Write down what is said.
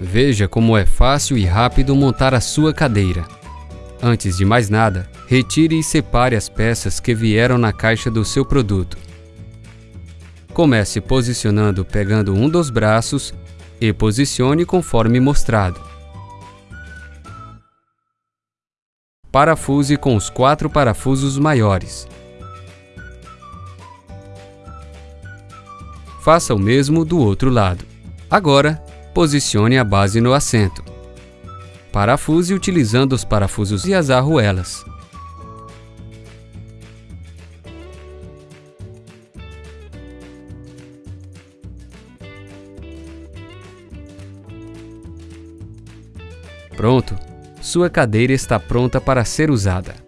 Veja como é fácil e rápido montar a sua cadeira. Antes de mais nada, retire e separe as peças que vieram na caixa do seu produto. Comece posicionando pegando um dos braços e posicione conforme mostrado. Parafuse com os quatro parafusos maiores. Faça o mesmo do outro lado. Agora, posicione a base no assento. Parafuse utilizando os parafusos e as arruelas. Pronto! Sua cadeira está pronta para ser usada.